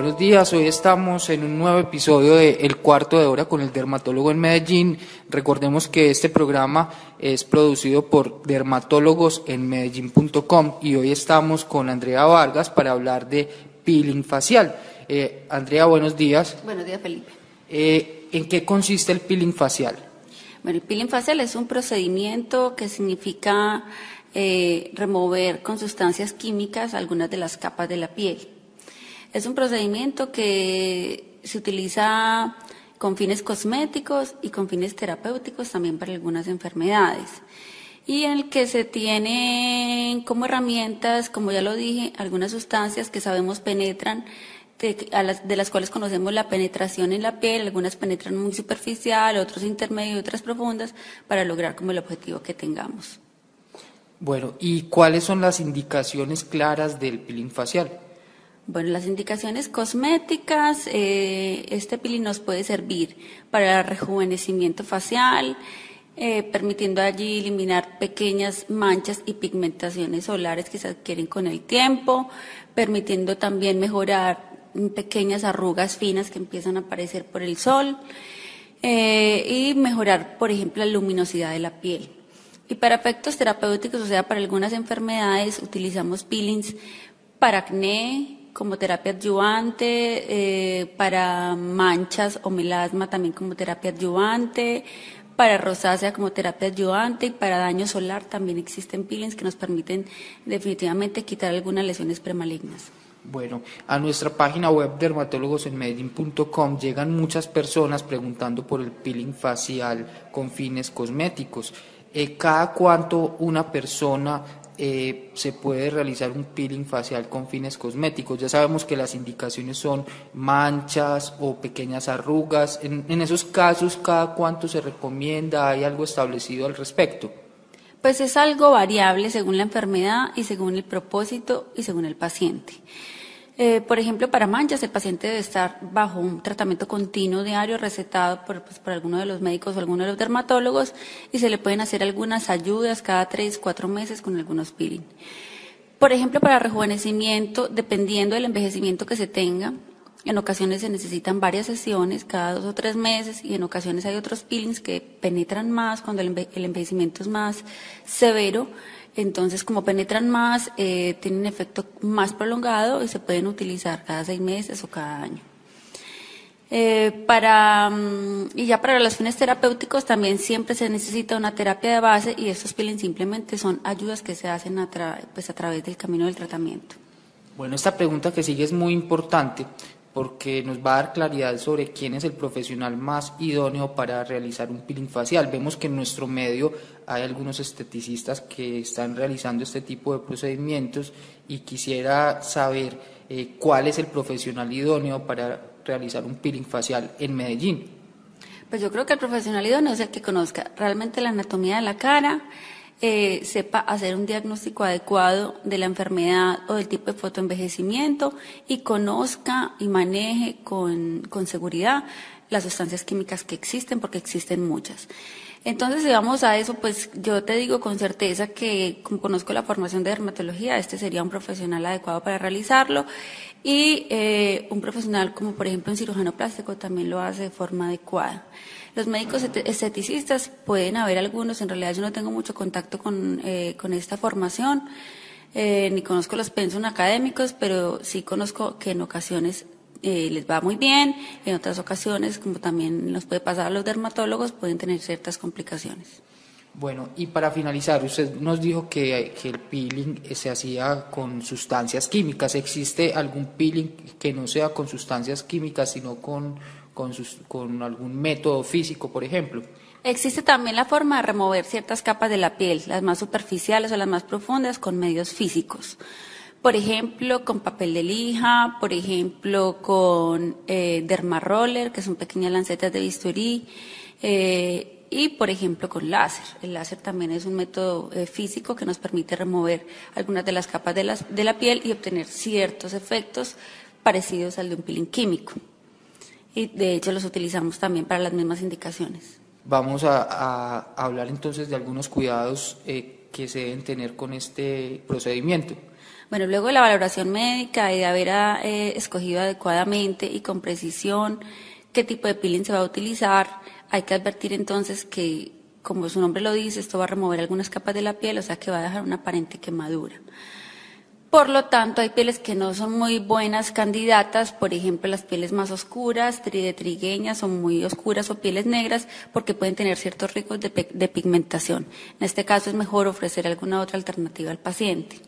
Buenos días, hoy estamos en un nuevo episodio de El Cuarto de Hora con el dermatólogo en Medellín. Recordemos que este programa es producido por dermatólogos en medellín.com y hoy estamos con Andrea Vargas para hablar de peeling facial. Eh, Andrea, buenos días. Buenos días, Felipe. Eh, ¿En qué consiste el peeling facial? Bueno, el peeling facial es un procedimiento que significa eh, remover con sustancias químicas algunas de las capas de la piel. Es un procedimiento que se utiliza con fines cosméticos y con fines terapéuticos también para algunas enfermedades. Y en el que se tienen como herramientas, como ya lo dije, algunas sustancias que sabemos penetran, de, las, cuales conocemos la penetración en la piel, algunas penetran muy superficial, otros intermedio y otras profundas, para lograr como el objetivo que tengamos. Bueno, ¿y cuáles son las indicaciones claras del peeling facial? Bueno, las indicaciones cosméticas, eh, este peeling nos puede servir para el rejuvenecimiento facial, eh, permitiendo allí eliminar pequeñas manchas y pigmentaciones solares que se adquieren con el tiempo, permitiendo también mejorar pequeñas arrugas finas que empiezan a aparecer por el sol eh, y mejorar, por ejemplo, la luminosidad de la piel. Y para efectos terapéuticos, o sea, para algunas enfermedades, utilizamos peelings para acné, como terapia adyuvante, eh, para manchas o melasma también como terapia adyuvante, para rosácea como terapia adyuvante y para daño solar también existen peelings que nos permiten definitivamente quitar algunas lesiones premalignas. Bueno, a nuestra página web dermatólogosenmedellín.com llegan muchas personas preguntando por el peeling facial con fines cosméticos. Eh, ¿Cada cuánto una persona eh, se puede realizar un peeling facial con fines cosméticos. Ya sabemos que las indicaciones son manchas o pequeñas arrugas. En, en esos casos, ¿cada cuánto se recomienda? ¿Hay algo establecido al respecto? Pues es algo variable según la enfermedad y según el propósito y según el paciente. Eh, por ejemplo, para manchas, el paciente debe estar bajo un tratamiento continuo diario recetado por, pues, por alguno de los médicos o alguno de los dermatólogos y se le pueden hacer algunas ayudas cada tres, cuatro meses con algunos peeling. Por ejemplo, para rejuvenecimiento, dependiendo del envejecimiento que se tenga, en ocasiones se necesitan varias sesiones, cada dos o tres meses, y en ocasiones hay otros peelings que penetran más cuando el envejecimiento es más severo entonces, como penetran más, eh, tienen efecto más prolongado y se pueden utilizar cada seis meses o cada año. Eh, mm, y ya para los fines terapéuticos también siempre se necesita una terapia de base y estos peelings simplemente son ayudas que se hacen pues a través del camino del tratamiento. Bueno, esta pregunta que sigue es muy importante porque nos va a dar claridad sobre quién es el profesional más idóneo para realizar un peeling facial. Vemos que en nuestro medio hay algunos esteticistas que están realizando este tipo de procedimientos y quisiera saber eh, cuál es el profesional idóneo para realizar un peeling facial en Medellín. Pues yo creo que el profesional idóneo es el que conozca realmente la anatomía de la cara, eh, sepa hacer un diagnóstico adecuado de la enfermedad o del tipo de fotoenvejecimiento y conozca y maneje con, con seguridad las sustancias químicas que existen, porque existen muchas. Entonces, si vamos a eso, pues yo te digo con certeza que, como conozco la formación de dermatología, este sería un profesional adecuado para realizarlo. Y eh, un profesional como, por ejemplo, un cirujano plástico también lo hace de forma adecuada. Los médicos esteticistas pueden haber algunos, en realidad yo no tengo mucho contacto con, eh, con esta formación, eh, ni conozco los pensos académicos, pero sí conozco que en ocasiones eh, les va muy bien, en otras ocasiones, como también nos puede pasar a los dermatólogos, pueden tener ciertas complicaciones. Bueno, y para finalizar, usted nos dijo que, que, el peeling se hacía con sustancias químicas. ¿Existe algún peeling que no sea con sustancias químicas, sino con con, algún método físico, por ejemplo. Existe también la forma de remover ciertas capas de la piel, las más superficiales o las más profundas, con medios físicos. Por ejemplo, con papel de lija, por ejemplo, con eh, dermaroller, que son pequeñas lancetas de bisturí, eh, y por ejemplo con láser. El láser también es un método eh, físico que nos permite remover algunas de las capas de, de la piel y obtener ciertos efectos parecidos al de un peeling químico y de hecho los utilizamos también para las mismas indicaciones. Vamos a, hablar entonces de algunos cuidados eh, que se deben tener con este procedimiento. Bueno, luego de la valoración médica y de haber eh, escogido adecuadamente y con precisión qué tipo de peeling se va a utilizar, hay que advertir entonces que, como su nombre lo dice, esto va a remover algunas capas de la piel, o sea que va a dejar una aparente quemadura. Por lo tanto, hay pieles que no son muy buenas candidatas, por ejemplo, las pieles más oscuras, de trigueñas, son muy oscuras o pieles negras, porque pueden tener ciertos riesgos de, de pigmentación. En este caso es mejor ofrecer alguna otra alternativa al paciente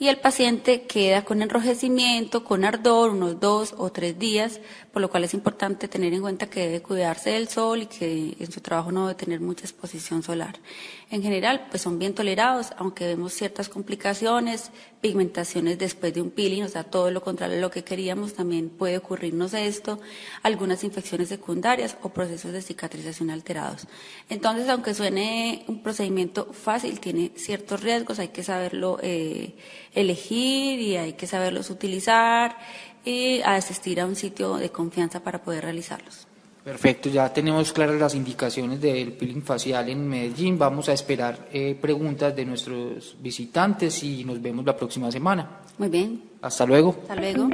y el paciente queda con enrojecimiento, con ardor, unos dos o tres días, por lo cual es importante tener en cuenta que debe cuidarse del sol y que en su trabajo no debe tener mucha exposición solar. En general, pues son bien tolerados, aunque vemos ciertas complicaciones, pigmentaciones después de un peeling, o sea, todo lo contrario de lo que queríamos, también puede ocurrirnos esto, algunas infecciones secundarias o procesos de cicatrización alterados. Entonces, aunque suene un procedimiento fácil, tiene ciertos riesgos, hay que saberlo eh, elegir y hay que saberlos utilizar y asistir a un sitio de confianza para poder realizarlos. Perfecto, ya tenemos claras las indicaciones del peeling facial en Medellín. Vamos a esperar eh, preguntas de nuestros visitantes y nos vemos la próxima semana. Muy bien. Hasta luego. Hasta luego.